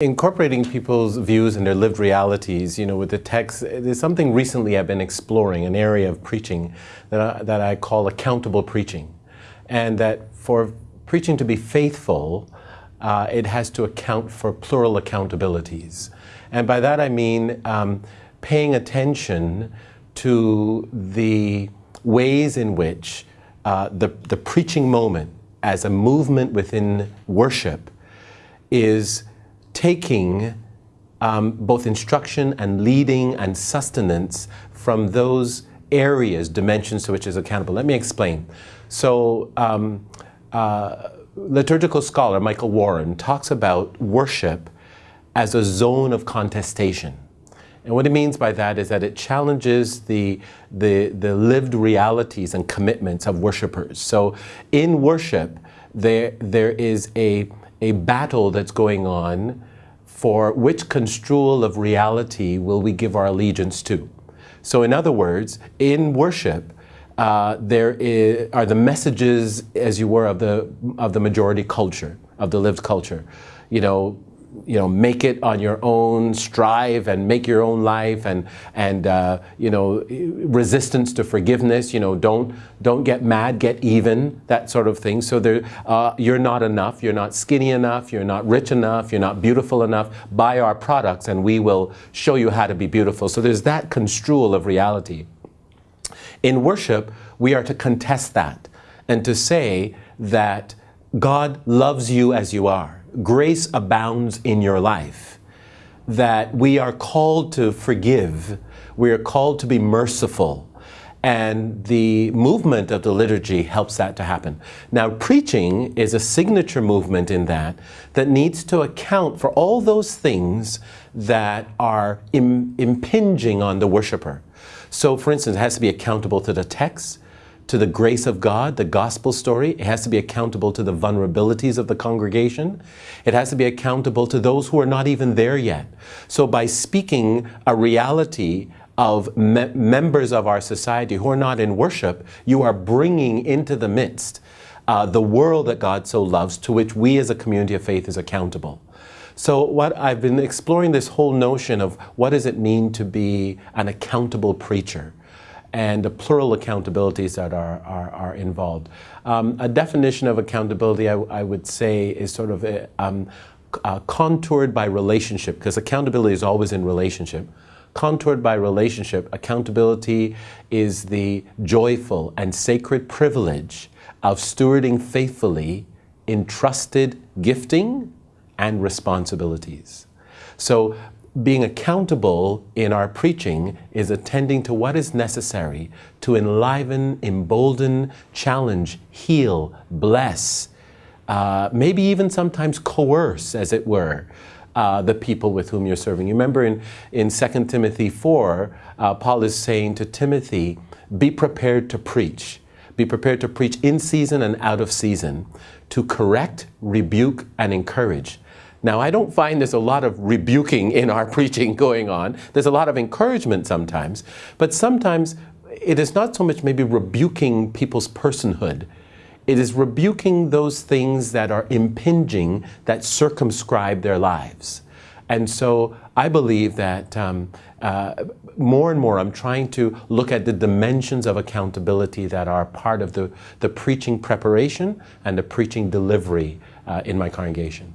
Incorporating people's views and their lived realities, you know, with the text, there's something recently I've been exploring, an area of preaching that I, that I call accountable preaching. And that for preaching to be faithful, uh, it has to account for plural accountabilities. And by that I mean um, paying attention to the ways in which uh, the, the preaching moment as a movement within worship is taking um, both instruction and leading and sustenance from those areas, dimensions to which is accountable. Let me explain. So, um, uh, liturgical scholar Michael Warren talks about worship as a zone of contestation. And what he means by that is that it challenges the, the, the lived realities and commitments of worshipers. So in worship, there, there is a, a battle that's going on for which construal of reality will we give our allegiance to. So in other words, in worship, uh, there is, are the messages, as you were, of the, of the majority culture, of the lived culture. You know, you know, make it on your own, strive and make your own life, and and uh, you know, resistance to forgiveness. You know, don't don't get mad, get even, that sort of thing. So there, uh, you're not enough. You're not skinny enough. You're not rich enough. You're not beautiful enough. Buy our products, and we will show you how to be beautiful. So there's that construal of reality. In worship, we are to contest that and to say that God loves you as you are grace abounds in your life, that we are called to forgive, we are called to be merciful, and the movement of the liturgy helps that to happen. Now, preaching is a signature movement in that, that needs to account for all those things that are Im impinging on the worshiper. So, for instance, it has to be accountable to the text, to the grace of God, the gospel story. It has to be accountable to the vulnerabilities of the congregation. It has to be accountable to those who are not even there yet. So by speaking a reality of me members of our society who are not in worship, you are bringing into the midst uh, the world that God so loves, to which we as a community of faith is accountable. So what I've been exploring this whole notion of what does it mean to be an accountable preacher and the plural accountabilities that are, are, are involved. Um, a definition of accountability, I, I, would say, is sort of a, um, uh, contoured by relationship, because accountability is always in relationship. Contoured by relationship, accountability is the joyful and sacred privilege of stewarding faithfully entrusted gifting and responsibilities. So being accountable in our preaching is attending to what is necessary to enliven, embolden, challenge, heal, bless, uh, maybe even sometimes coerce, as it were, uh, the people with whom you're serving. You remember in, in 2 Timothy 4, uh, Paul is saying to Timothy, be prepared to preach. Be prepared to preach in season and out of season, to correct, rebuke, and encourage. Now, I don't find there's a lot of rebuking in our preaching going on. There's a lot of encouragement sometimes, but sometimes it is not so much maybe rebuking people's personhood. It is rebuking those things that are impinging, that circumscribe their lives. And so I believe that um, uh, more and more I'm trying to look at the dimensions of accountability that are part of the, the preaching preparation and the preaching delivery uh, in my congregation.